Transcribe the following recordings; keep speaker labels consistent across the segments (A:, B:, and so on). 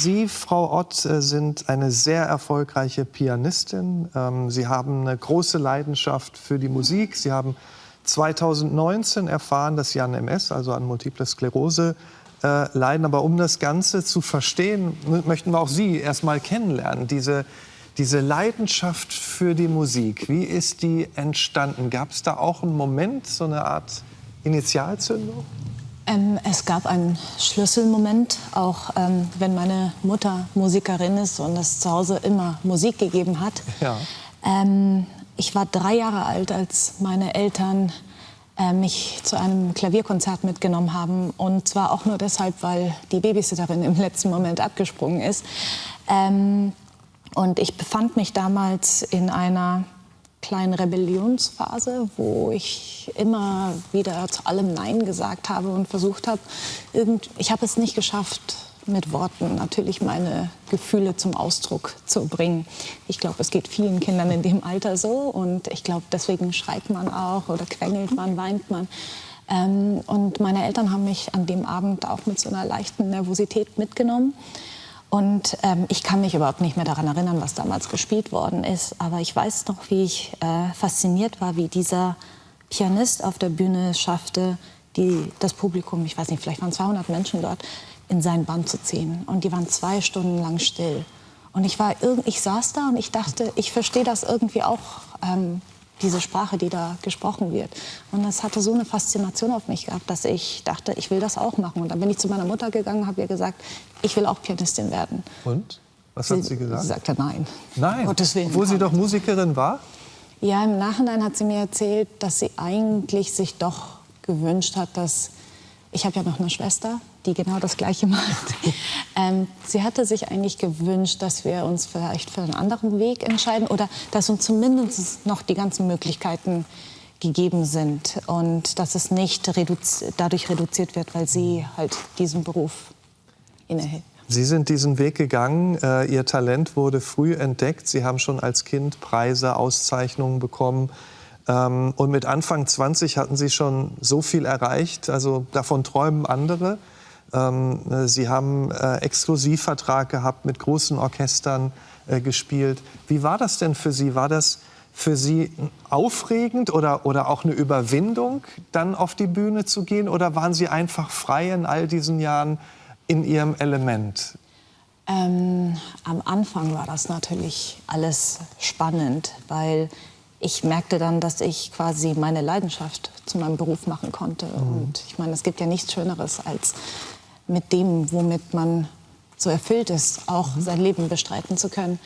A: Sie, Frau Ott, äh, sind eine sehr erfolgreiche Pianistin. Ähm, Sie haben eine große Leidenschaft für die Musik. Sie haben 2019 erfahren, dass Sie an MS, also an Multiple Sklerose, äh, leiden. Aber um das Ganze zu verstehen, möchten wir auch Sie erst mal kennenlernen. Diese, diese Leidenschaft für die Musik, wie ist die entstanden? Gab es da auch einen Moment, so eine Art Initialzündung?
B: Ähm, es gab einen Schlüsselmoment, auch ähm, wenn meine Mutter Musikerin ist und es zu Hause immer Musik gegeben hat. Ja. Ähm, ich war drei Jahre alt, als meine Eltern äh, mich zu einem Klavierkonzert mitgenommen haben. Und zwar auch nur deshalb, weil die Babysitterin im letzten Moment abgesprungen ist. Ähm, und ich befand mich damals in einer kleinen Rebellionsphase, wo ich immer wieder zu allem Nein gesagt habe und versucht habe, ich habe es nicht geschafft, mit Worten natürlich meine Gefühle zum Ausdruck zu bringen. Ich glaube, es geht vielen Kindern in dem Alter so und ich glaube, deswegen schreit man auch oder quengelt man, weint man. Ähm, und meine Eltern haben mich an dem Abend auch mit so einer leichten Nervosität mitgenommen. Und ähm, ich kann mich überhaupt nicht mehr daran erinnern, was damals gespielt worden ist. Aber ich weiß noch, wie ich äh, fasziniert war, wie dieser Pianist auf der Bühne schaffte, die, das Publikum, ich weiß nicht, vielleicht waren 200 Menschen dort, in sein Band zu ziehen. Und die waren zwei Stunden lang still. Und ich, war, ich saß da und ich dachte, ich verstehe das irgendwie auch, ähm, diese Sprache, die da gesprochen wird. Und das hatte so eine Faszination auf mich gehabt, dass ich dachte, ich will das auch machen. Und dann bin ich zu meiner Mutter gegangen, habe ihr gesagt, ich will auch Pianistin werden.
A: Und? Was sie, hat sie gesagt?
B: Sie sagte nein.
A: Nein? Gottes Willen. Obwohl sie doch Musikerin war?
B: Ja, im Nachhinein hat sie mir erzählt, dass sie eigentlich sich doch gewünscht hat, dass ich habe ja noch eine Schwester, die genau das Gleiche macht. ähm, sie hatte sich eigentlich gewünscht, dass wir uns vielleicht für einen anderen Weg entscheiden oder dass uns zumindest noch die ganzen Möglichkeiten gegeben sind und dass es nicht reduzi dadurch reduziert wird, weil sie halt diesen Beruf innehält.
A: Sie sind diesen Weg gegangen. Äh, Ihr Talent wurde früh entdeckt. Sie haben schon als Kind Preise, Auszeichnungen bekommen. Ähm, und mit Anfang 20 hatten Sie schon so viel erreicht. Also davon träumen andere. Ähm, Sie haben äh, Exklusivvertrag gehabt, mit großen Orchestern äh, gespielt. Wie war das denn für Sie? War das für Sie aufregend oder, oder auch eine Überwindung, dann auf die Bühne zu gehen? Oder waren Sie einfach frei in all diesen Jahren in Ihrem Element?
B: Ähm, am Anfang war das natürlich alles spannend, weil ich merkte dann, dass ich quasi meine Leidenschaft zu meinem Beruf machen konnte. Mhm. Und ich meine, es gibt ja nichts Schöneres, als mit dem, womit man so erfüllt ist, auch sein Leben bestreiten zu können.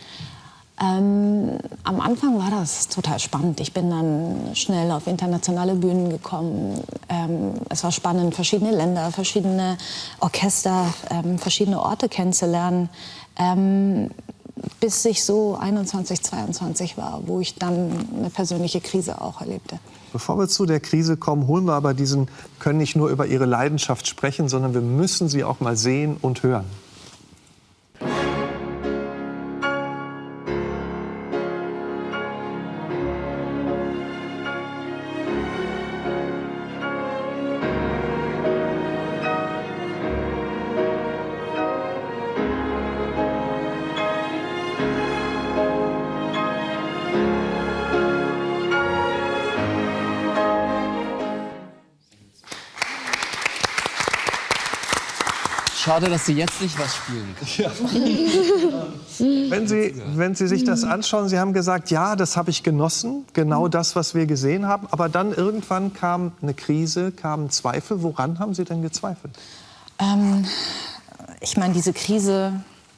B: Ähm, am Anfang war das total spannend. Ich bin dann schnell auf internationale Bühnen gekommen. Ähm, es war spannend, verschiedene Länder, verschiedene Orchester, ähm, verschiedene Orte kennenzulernen. Bis ich so 21, 22 war, wo ich dann eine persönliche Krise auch erlebte.
A: Bevor wir zu der Krise kommen, holen wir aber diesen, können nicht nur über Ihre Leidenschaft sprechen, sondern wir müssen sie auch mal sehen und hören.
C: Schade, dass Sie jetzt nicht was spielen
A: ja. wenn, Sie, wenn Sie sich das anschauen, Sie haben gesagt, ja, das habe ich genossen, genau das, was wir gesehen haben. Aber dann irgendwann kam eine Krise, kamen Zweifel. Woran haben Sie denn gezweifelt?
B: Ähm, ich meine, diese Krise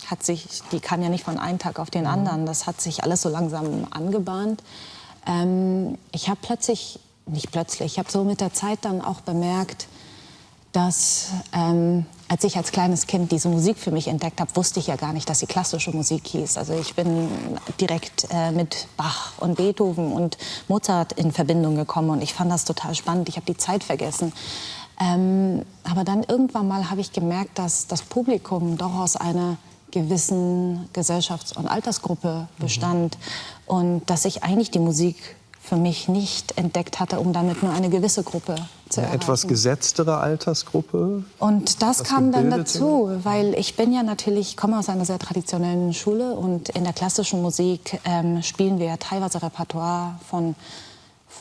B: hat sich, die kann ja nicht von einem Tag auf den mhm. anderen. Das hat sich alles so langsam angebahnt. Ähm, ich habe plötzlich, nicht plötzlich, ich habe so mit der Zeit dann auch bemerkt, dass ähm, als ich als kleines Kind diese Musik für mich entdeckt habe, wusste ich ja gar nicht, dass sie klassische Musik hieß. Also ich bin direkt äh, mit Bach und Beethoven und Mozart in Verbindung gekommen und ich fand das total spannend. Ich habe die Zeit vergessen. Ähm, aber dann irgendwann mal habe ich gemerkt, dass das Publikum doch aus einer gewissen Gesellschafts- und Altersgruppe bestand mhm. und dass ich eigentlich die Musik für mich nicht entdeckt hatte, um damit nur eine gewisse Gruppe zu
A: eine
B: erreichen.
A: etwas gesetztere Altersgruppe?
B: Und das kam dann dazu, weil ich bin ja natürlich, ich komme aus einer sehr traditionellen Schule und in der klassischen Musik ähm, spielen wir teilweise Repertoire von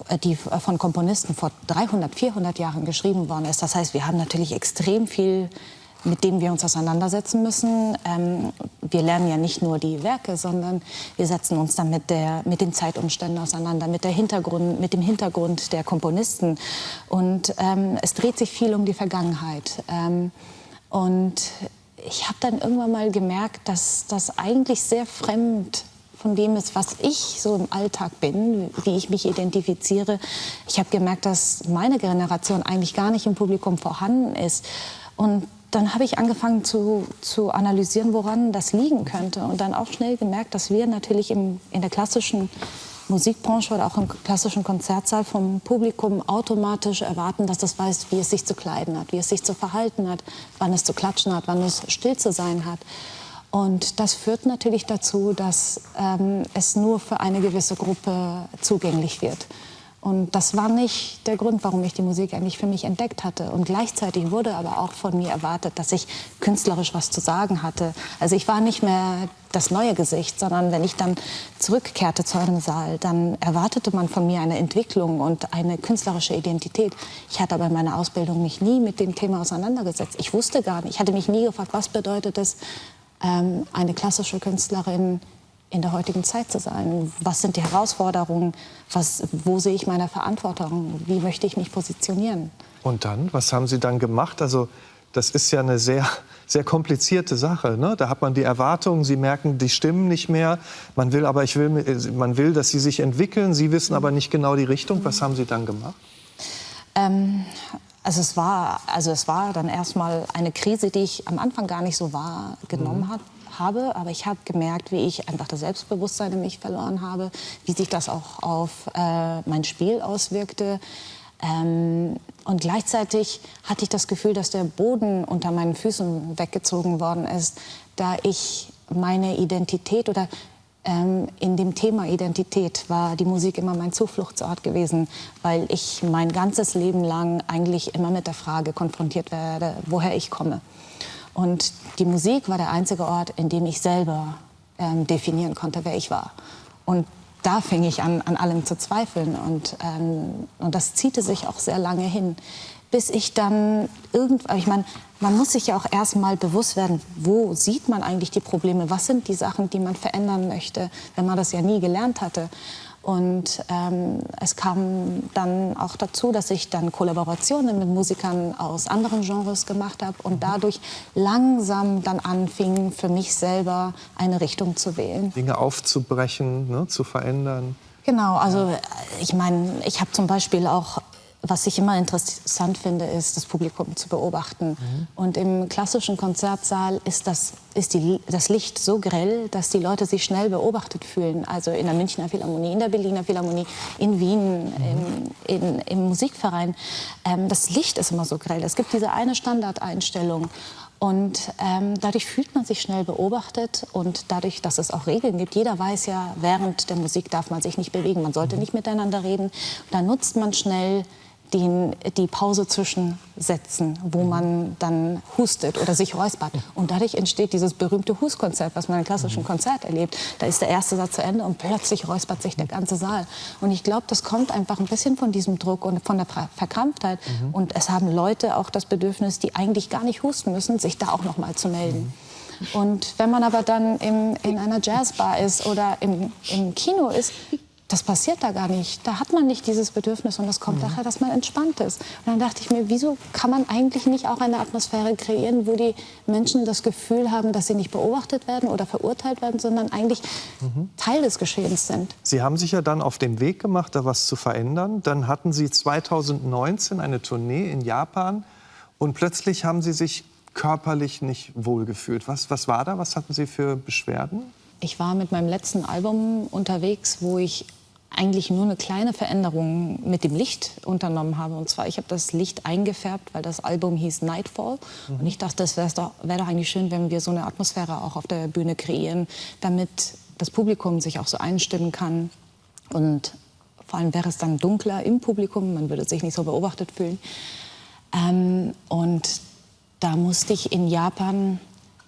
B: äh, die von Komponisten vor 300, 400 Jahren geschrieben worden ist. Das heißt, wir haben natürlich extrem viel mit dem wir uns auseinandersetzen müssen. Ähm, wir lernen ja nicht nur die Werke, sondern wir setzen uns dann mit, der, mit den Zeitumständen auseinander, mit, der Hintergrund, mit dem Hintergrund der Komponisten. Und ähm, es dreht sich viel um die Vergangenheit. Ähm, und ich habe dann irgendwann mal gemerkt, dass das eigentlich sehr fremd von dem ist, was ich so im Alltag bin, wie ich mich identifiziere. Ich habe gemerkt, dass meine Generation eigentlich gar nicht im Publikum vorhanden ist. Und dann habe ich angefangen zu, zu analysieren, woran das liegen könnte. Und dann auch schnell gemerkt, dass wir natürlich im, in der klassischen Musikbranche oder auch im klassischen Konzertsaal vom Publikum automatisch erwarten, dass es weiß, wie es sich zu kleiden hat, wie es sich zu verhalten hat, wann es zu klatschen hat, wann es still zu sein hat. Und das führt natürlich dazu, dass ähm, es nur für eine gewisse Gruppe zugänglich wird. Und das war nicht der Grund, warum ich die Musik eigentlich für mich entdeckt hatte. Und gleichzeitig wurde aber auch von mir erwartet, dass ich künstlerisch was zu sagen hatte. Also ich war nicht mehr das neue Gesicht, sondern wenn ich dann zurückkehrte zu einem Saal, dann erwartete man von mir eine Entwicklung und eine künstlerische Identität. Ich hatte aber in meiner Ausbildung mich nie mit dem Thema auseinandergesetzt. Ich wusste gar nicht, ich hatte mich nie gefragt, was bedeutet es, ähm, eine klassische Künstlerin in der heutigen Zeit zu sein? Was sind die Herausforderungen? Was, wo sehe ich meine Verantwortung? Wie möchte ich mich positionieren?
A: Und dann, was haben Sie dann gemacht? Also das ist ja eine sehr, sehr komplizierte Sache. Ne? Da hat man die Erwartungen, Sie merken, die stimmen nicht mehr. Man will aber, ich will, man will, dass Sie sich entwickeln. Sie wissen aber nicht genau die Richtung. Was haben Sie dann gemacht?
B: Ähm, also es war, also es war dann erstmal eine Krise, die ich am Anfang gar nicht so wahrgenommen mhm. habe habe, aber ich habe gemerkt, wie ich einfach das Selbstbewusstsein in mich verloren habe, wie sich das auch auf äh, mein Spiel auswirkte. Ähm, und gleichzeitig hatte ich das Gefühl, dass der Boden unter meinen Füßen weggezogen worden ist, da ich meine Identität oder ähm, in dem Thema Identität war die Musik immer mein Zufluchtsort gewesen, weil ich mein ganzes Leben lang eigentlich immer mit der Frage konfrontiert werde, woher ich komme. Und die Musik war der einzige Ort, in dem ich selber ähm, definieren konnte, wer ich war. Und da fing ich an, an allem zu zweifeln. Und, ähm, und das ziehte sich auch sehr lange hin, bis ich dann irgendwann, ich meine, man muss sich ja auch erstmal bewusst werden, wo sieht man eigentlich die Probleme, was sind die Sachen, die man verändern möchte, wenn man das ja nie gelernt hatte. Und ähm, es kam dann auch dazu, dass ich dann Kollaborationen mit Musikern aus anderen Genres gemacht habe und dadurch langsam dann anfing, für mich selber eine Richtung zu wählen.
A: Dinge aufzubrechen, ne, zu verändern.
B: Genau, also ich meine, ich habe zum Beispiel auch was ich immer interessant finde, ist, das Publikum zu beobachten. Mhm. Und im klassischen Konzertsaal ist, das, ist die, das Licht so grell, dass die Leute sich schnell beobachtet fühlen. Also in der Münchner Philharmonie, in der Berliner Philharmonie, in Wien, mhm. im, in, im Musikverein. Ähm, das Licht ist immer so grell. Es gibt diese eine Standardeinstellung. Und ähm, dadurch fühlt man sich schnell beobachtet und dadurch, dass es auch Regeln gibt. Jeder weiß ja, während der Musik darf man sich nicht bewegen, man sollte mhm. nicht miteinander reden. Dann nutzt man schnell den, die Pause zwischen Sätzen, wo mhm. man dann hustet oder sich räuspert. Und dadurch entsteht dieses berühmte Hustkonzert, was man im klassischen mhm. Konzert erlebt. Da ist der erste Satz zu Ende und plötzlich räuspert sich der ganze Saal. Und ich glaube, das kommt einfach ein bisschen von diesem Druck und von der Verkrampftheit. Mhm. Und es haben Leute auch das Bedürfnis, die eigentlich gar nicht husten müssen, sich da auch noch mal zu melden. Mhm. Und wenn man aber dann im, in einer Jazzbar ist oder im, im Kino ist, das passiert da gar nicht. Da hat man nicht dieses Bedürfnis und das kommt mhm. daher, dass man entspannt ist. Und dann dachte ich mir, wieso kann man eigentlich nicht auch eine Atmosphäre kreieren, wo die Menschen das Gefühl haben, dass sie nicht beobachtet werden oder verurteilt werden, sondern eigentlich mhm. Teil des Geschehens sind.
A: Sie haben sich ja dann auf den Weg gemacht, da was zu verändern. Dann hatten Sie 2019 eine Tournee in Japan und plötzlich haben Sie sich körperlich nicht wohlgefühlt. Was, was war da? Was hatten Sie für Beschwerden?
B: Ich war mit meinem letzten Album unterwegs, wo ich eigentlich nur eine kleine Veränderung mit dem Licht unternommen habe. Und zwar, ich habe das Licht eingefärbt, weil das Album hieß Nightfall. Mhm. Und ich dachte, es wäre doch, wär doch eigentlich schön, wenn wir so eine Atmosphäre auch auf der Bühne kreieren, damit das Publikum sich auch so einstimmen kann. Und Vor allem wäre es dann dunkler im Publikum, man würde sich nicht so beobachtet fühlen. Ähm, und da musste ich in Japan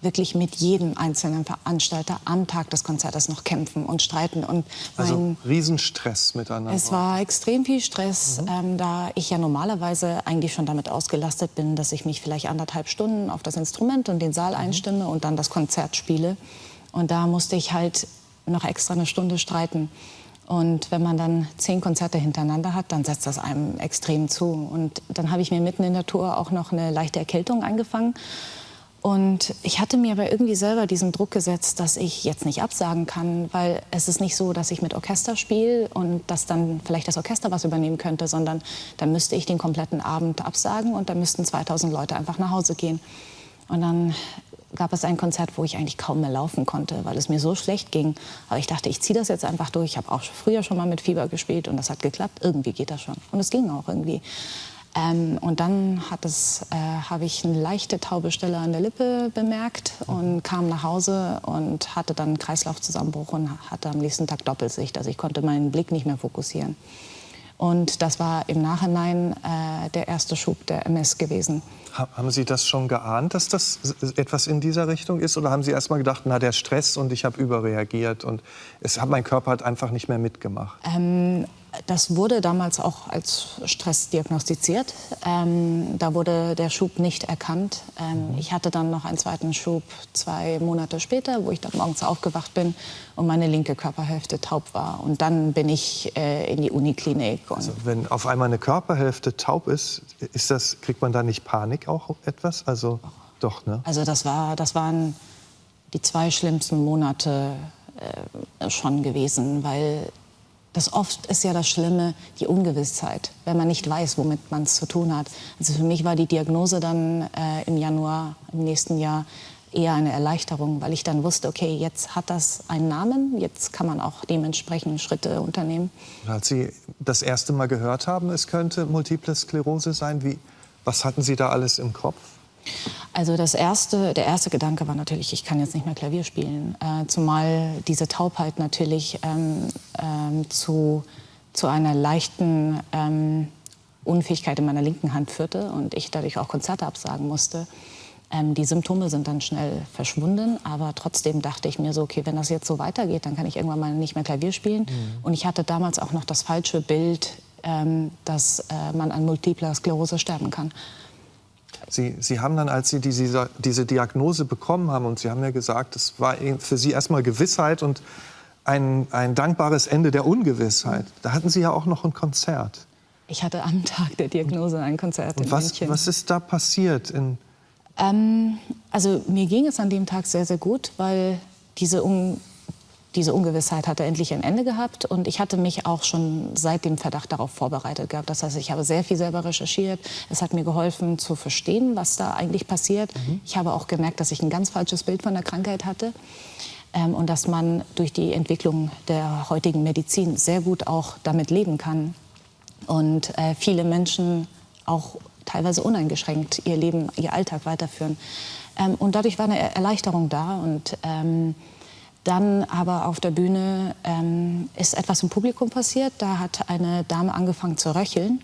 B: wirklich mit jedem einzelnen Veranstalter am Tag des Konzertes noch kämpfen und streiten. Und
A: also Riesenstress miteinander.
B: Es war extrem viel Stress, mhm. ähm, da ich ja normalerweise eigentlich schon damit ausgelastet bin, dass ich mich vielleicht anderthalb Stunden auf das Instrument und den Saal mhm. einstimme und dann das Konzert spiele. Und da musste ich halt noch extra eine Stunde streiten. Und wenn man dann zehn Konzerte hintereinander hat, dann setzt das einem extrem zu. Und dann habe ich mir mitten in der Tour auch noch eine leichte Erkältung eingefangen. Und ich hatte mir aber irgendwie selber diesen Druck gesetzt, dass ich jetzt nicht absagen kann, weil es ist nicht so, dass ich mit Orchester spiele und dass dann vielleicht das Orchester was übernehmen könnte, sondern dann müsste ich den kompletten Abend absagen und dann müssten 2000 Leute einfach nach Hause gehen. Und dann gab es ein Konzert, wo ich eigentlich kaum mehr laufen konnte, weil es mir so schlecht ging. Aber ich dachte, ich ziehe das jetzt einfach durch. Ich habe auch früher schon mal mit Fieber gespielt und das hat geklappt. Irgendwie geht das schon. Und es ging auch irgendwie. Ähm, und dann äh, habe ich eine leichte taube Stelle an der Lippe bemerkt und kam nach Hause und hatte dann einen Kreislaufzusammenbruch und hatte am nächsten Tag Doppelsicht. Also ich konnte meinen Blick nicht mehr fokussieren. Und das war im Nachhinein äh, der erste Schub der MS gewesen.
A: Haben Sie das schon geahnt, dass das etwas in dieser Richtung ist? Oder haben Sie erst mal gedacht, na, der Stress und ich habe überreagiert und es hat mein Körper halt einfach nicht mehr mitgemacht?
B: Ähm, das wurde damals auch als Stress diagnostiziert. Ähm, da wurde der Schub nicht erkannt. Ähm, mhm. Ich hatte dann noch einen zweiten Schub zwei Monate später, wo ich dann morgens aufgewacht bin und meine linke Körperhälfte taub war. Und dann bin ich äh, in die Uniklinik.
A: Also wenn auf einmal eine Körperhälfte taub ist, ist das, kriegt man da nicht Panik auch etwas? Also doch, ne?
B: Also das, war, das waren die zwei schlimmsten Monate äh, schon gewesen, weil das oft ist ja das Schlimme, die Ungewissheit, wenn man nicht weiß, womit man es zu tun hat. Also für mich war die Diagnose dann äh, im Januar im nächsten Jahr eher eine Erleichterung, weil ich dann wusste, okay, jetzt hat das einen Namen, jetzt kann man auch dementsprechend Schritte unternehmen.
A: Als Sie das erste Mal gehört haben, es könnte Multiple Sklerose sein, wie, was hatten Sie da alles im Kopf?
B: Also das erste, der erste Gedanke war natürlich, ich kann jetzt nicht mehr Klavier spielen. Äh, zumal diese Taubheit natürlich ähm, ähm, zu, zu einer leichten ähm, Unfähigkeit in meiner linken Hand führte und ich dadurch auch Konzerte absagen musste. Ähm, die Symptome sind dann schnell verschwunden, aber trotzdem dachte ich mir so, okay, wenn das jetzt so weitergeht, dann kann ich irgendwann mal nicht mehr Klavier spielen. Mhm. Und ich hatte damals auch noch das falsche Bild, ähm, dass äh, man an multipler Sklerose sterben kann.
A: Sie, Sie haben dann, als Sie diese, diese Diagnose bekommen haben, und Sie haben ja gesagt, es war für Sie erstmal Gewissheit und ein, ein dankbares Ende der Ungewissheit. Da hatten Sie ja auch noch ein Konzert.
B: Ich hatte am Tag der Diagnose ein Konzert
A: und
B: in
A: was,
B: München.
A: Was ist da passiert?
B: Ähm, also mir ging es an dem Tag sehr, sehr gut, weil diese Un diese Ungewissheit hatte endlich ein Ende gehabt und ich hatte mich auch schon seit dem Verdacht darauf vorbereitet gehabt. Das heißt, ich habe sehr viel selber recherchiert. Es hat mir geholfen zu verstehen, was da eigentlich passiert. Mhm. Ich habe auch gemerkt, dass ich ein ganz falsches Bild von der Krankheit hatte ähm, und dass man durch die Entwicklung der heutigen Medizin sehr gut auch damit leben kann und äh, viele Menschen auch teilweise uneingeschränkt ihr Leben, ihr Alltag weiterführen. Ähm, und dadurch war eine Erleichterung da und ähm, dann aber auf der Bühne ähm, ist etwas im Publikum passiert. Da hat eine Dame angefangen zu röcheln.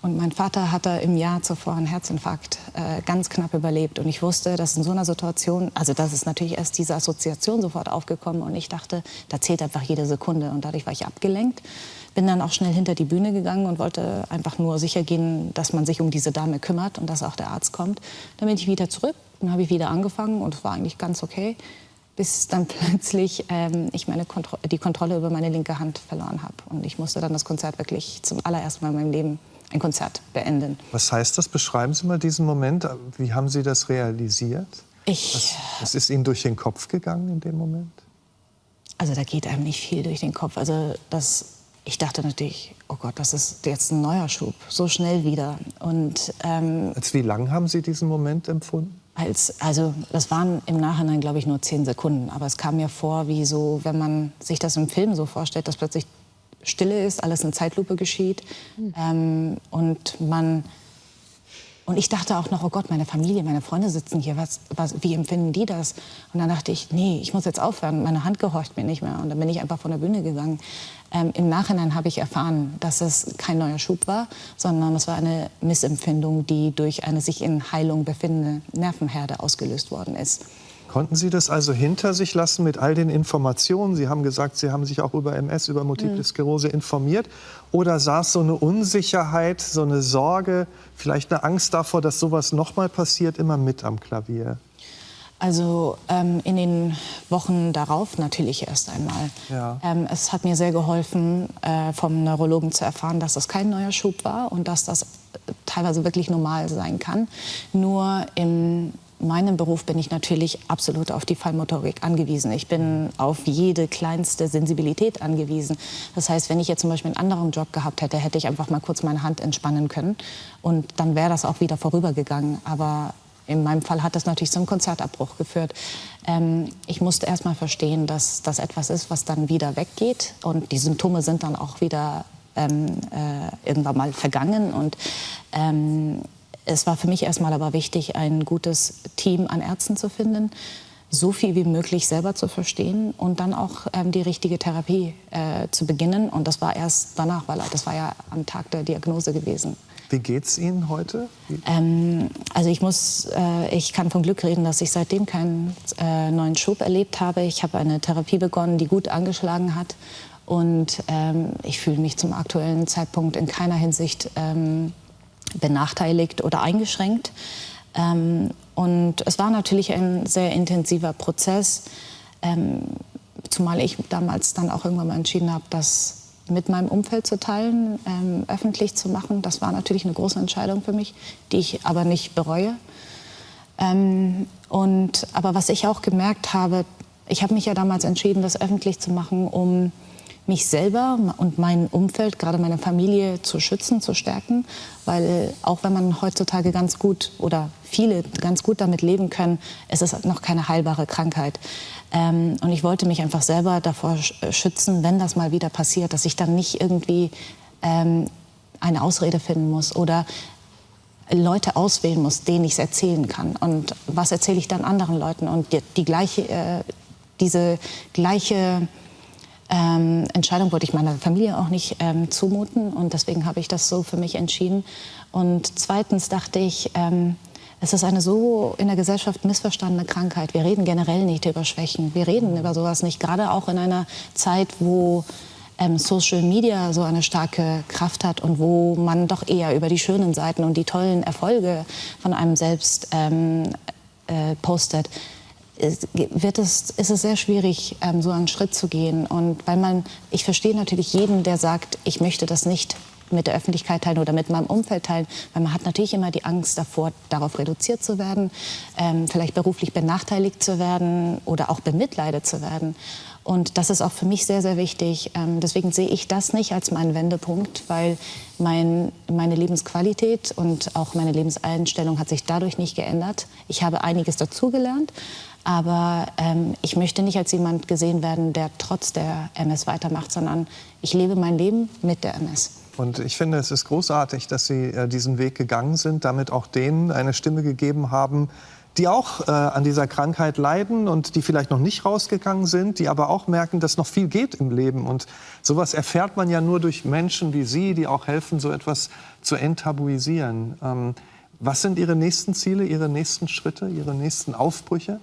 B: Und mein Vater hatte im Jahr zuvor einen Herzinfarkt äh, ganz knapp überlebt. Und ich wusste, dass in so einer Situation, also das ist natürlich erst diese Assoziation sofort aufgekommen. Und ich dachte, da zählt einfach jede Sekunde. Und dadurch war ich abgelenkt. Bin dann auch schnell hinter die Bühne gegangen und wollte einfach nur sicher gehen, dass man sich um diese Dame kümmert und dass auch der Arzt kommt. Dann bin ich wieder zurück. Dann habe ich wieder angefangen und es war eigentlich ganz okay bis dann plötzlich ähm, ich meine Kontro die Kontrolle über meine linke Hand verloren habe. Und ich musste dann das Konzert wirklich zum allerersten Mal in meinem Leben ein Konzert beenden.
A: Was heißt das? Beschreiben Sie mal diesen Moment. Wie haben Sie das realisiert?
B: Ich,
A: was, was ist Ihnen durch den Kopf gegangen in dem Moment?
B: Also da geht einem nicht viel durch den Kopf. Also das, ich dachte natürlich, oh Gott, das ist jetzt ein neuer Schub, so schnell wieder. Und
A: ähm, als wie lang haben Sie diesen Moment empfunden?
B: Als, also das waren im Nachhinein, glaube ich, nur zehn Sekunden. Aber es kam mir vor, wie so, wenn man sich das im Film so vorstellt, dass plötzlich Stille ist, alles in Zeitlupe geschieht mhm. ähm, und man Und ich dachte auch noch, oh Gott, meine Familie, meine Freunde sitzen hier, was, was, wie empfinden die das? Und dann dachte ich, nee, ich muss jetzt aufhören, meine Hand gehorcht mir nicht mehr. Und dann bin ich einfach von der Bühne gegangen. Ähm, Im Nachhinein habe ich erfahren, dass es kein neuer Schub war, sondern es war eine Missempfindung, die durch eine sich in Heilung befindende Nervenherde ausgelöst worden ist.
A: Konnten Sie das also hinter sich lassen mit all den Informationen? Sie haben gesagt, Sie haben sich auch über MS, über Multiple mhm. Sklerose informiert. Oder saß so eine Unsicherheit, so eine Sorge, vielleicht eine Angst davor, dass sowas nochmal passiert, immer mit am Klavier?
B: Also ähm, in den Wochen darauf natürlich erst einmal. Ja. Ähm, es hat mir sehr geholfen, äh, vom Neurologen zu erfahren, dass das kein neuer Schub war und dass das teilweise wirklich normal sein kann. Nur im meinem Beruf bin ich natürlich absolut auf die Fallmotorik angewiesen. Ich bin auf jede kleinste Sensibilität angewiesen. Das heißt, wenn ich jetzt zum Beispiel einen anderen Job gehabt hätte, hätte ich einfach mal kurz meine Hand entspannen können und dann wäre das auch wieder vorübergegangen. Aber in meinem Fall hat das natürlich zum Konzertabbruch geführt. Ähm, ich musste erst mal verstehen, dass das etwas ist, was dann wieder weggeht und die Symptome sind dann auch wieder ähm, äh, irgendwann mal vergangen und ähm, es war für mich erstmal aber wichtig, ein gutes Team an Ärzten zu finden, so viel wie möglich selber zu verstehen und dann auch ähm, die richtige Therapie äh, zu beginnen. Und das war erst danach, weil das war ja am Tag der Diagnose gewesen.
A: Wie geht's Ihnen heute?
B: Ähm, also ich muss, äh, ich kann von Glück reden, dass ich seitdem keinen äh, neuen Schub erlebt habe. Ich habe eine Therapie begonnen, die gut angeschlagen hat. Und ähm, ich fühle mich zum aktuellen Zeitpunkt in keiner Hinsicht ähm, benachteiligt oder eingeschränkt. Ähm, und es war natürlich ein sehr intensiver Prozess, ähm, zumal ich damals dann auch irgendwann mal entschieden habe, das mit meinem Umfeld zu teilen, ähm, öffentlich zu machen. Das war natürlich eine große Entscheidung für mich, die ich aber nicht bereue. Ähm, und, aber was ich auch gemerkt habe, ich habe mich ja damals entschieden, das öffentlich zu machen, um mich selber und mein Umfeld, gerade meine Familie, zu schützen, zu stärken. Weil auch wenn man heutzutage ganz gut oder viele ganz gut damit leben können, es ist noch keine heilbare Krankheit. Ähm, und ich wollte mich einfach selber davor schützen, wenn das mal wieder passiert, dass ich dann nicht irgendwie ähm, eine Ausrede finden muss oder Leute auswählen muss, denen ich es erzählen kann. Und was erzähle ich dann anderen Leuten? Und die, die gleiche, äh, diese gleiche ähm, Entscheidung wollte ich meiner Familie auch nicht ähm, zumuten und deswegen habe ich das so für mich entschieden. Und zweitens dachte ich, ähm, es ist eine so in der Gesellschaft missverstandene Krankheit. Wir reden generell nicht über Schwächen. Wir reden über sowas nicht. Gerade auch in einer Zeit, wo ähm, Social Media so eine starke Kraft hat und wo man doch eher über die schönen Seiten und die tollen Erfolge von einem selbst ähm, äh, postet wird es, ist es sehr schwierig, ähm, so einen Schritt zu gehen. Und weil man, ich verstehe natürlich jeden, der sagt, ich möchte das nicht mit der Öffentlichkeit teilen oder mit meinem Umfeld teilen, weil man hat natürlich immer die Angst davor, darauf reduziert zu werden, ähm, vielleicht beruflich benachteiligt zu werden oder auch bemitleidet zu werden. Und das ist auch für mich sehr, sehr wichtig. Ähm, deswegen sehe ich das nicht als meinen Wendepunkt, weil mein, meine Lebensqualität und auch meine Lebenseinstellung hat sich dadurch nicht geändert. Ich habe einiges dazugelernt, aber ähm, ich möchte nicht als jemand gesehen werden, der trotz der MS weitermacht, sondern ich lebe mein Leben mit der MS.
A: Und ich finde, es ist großartig, dass Sie äh, diesen Weg gegangen sind, damit auch denen eine Stimme gegeben haben, die auch äh, an dieser Krankheit leiden und die vielleicht noch nicht rausgegangen sind, die aber auch merken, dass noch viel geht im Leben. Und sowas erfährt man ja nur durch Menschen wie Sie, die auch helfen, so etwas zu enttabuisieren. Ähm, was sind Ihre nächsten Ziele, Ihre nächsten Schritte, Ihre nächsten Aufbrüche?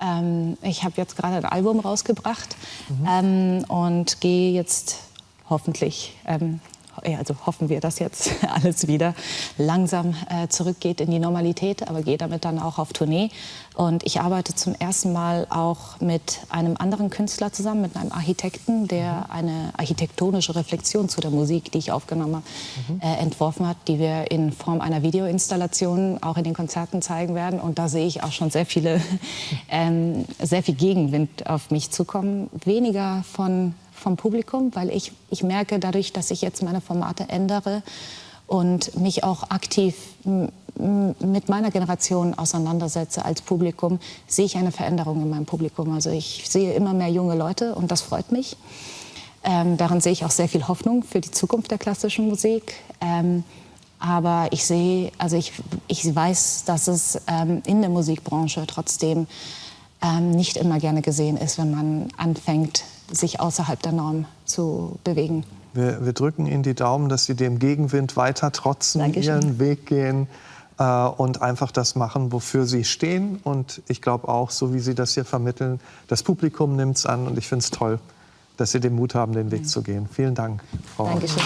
B: Ähm, ich habe jetzt gerade ein Album rausgebracht mhm. ähm, und gehe jetzt hoffentlich ähm, also hoffen wir, dass jetzt alles wieder langsam äh, zurückgeht in die Normalität, aber gehe damit dann auch auf Tournee. Und ich arbeite zum ersten Mal auch mit einem anderen Künstler zusammen, mit einem Architekten, der eine architektonische Reflexion zu der Musik, die ich aufgenommen habe, mhm. äh, entworfen hat, die wir in Form einer Videoinstallation auch in den Konzerten zeigen werden. Und da sehe ich auch schon sehr viele, ähm, sehr viel Gegenwind auf mich zukommen. Weniger von vom Publikum, weil ich, ich merke dadurch, dass ich jetzt meine Formate ändere und mich auch aktiv mit meiner Generation auseinandersetze als Publikum, sehe ich eine Veränderung in meinem Publikum. Also ich sehe immer mehr junge Leute und das freut mich. Ähm, darin sehe ich auch sehr viel Hoffnung für die Zukunft der klassischen Musik. Ähm, Aber ich sehe, also ich, ich weiß, dass es ähm, in der Musikbranche trotzdem ähm, nicht immer gerne gesehen ist, wenn man anfängt, sich außerhalb der Norm zu bewegen.
A: Wir, wir drücken Ihnen die Daumen, dass Sie dem Gegenwind weiter trotzen, Dankeschön. Ihren Weg gehen äh, und einfach das machen, wofür Sie stehen. Und ich glaube auch, so wie Sie das hier vermitteln, das Publikum nimmt es an und ich finde es toll, dass Sie den Mut haben, den Weg ja. zu gehen. Vielen Dank,
B: Frau. Dankeschön.